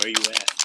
Where you at?